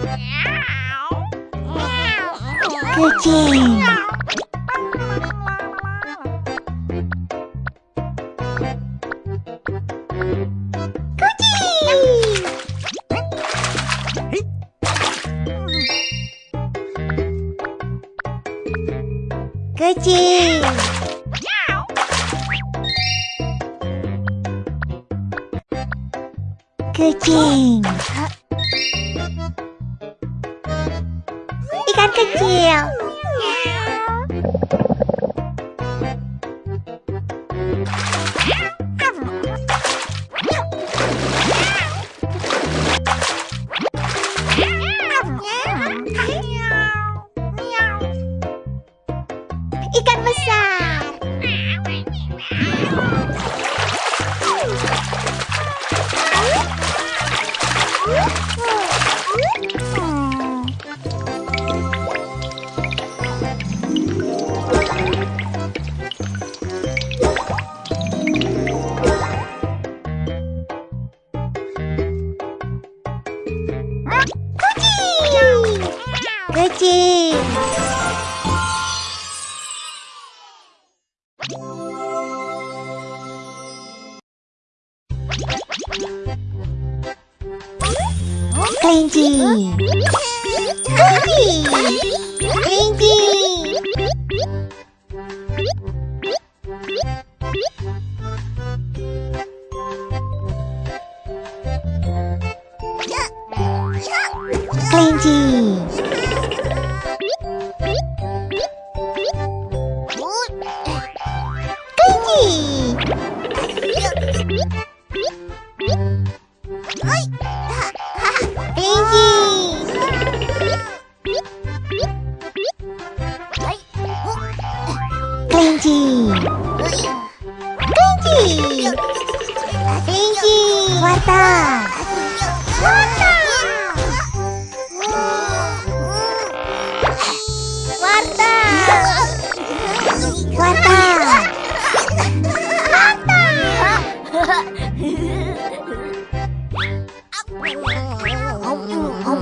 Kucing Kucing Kucing Kucing kecil. Ikan besar うちオレンジオンン Warta. Warta. 嗯好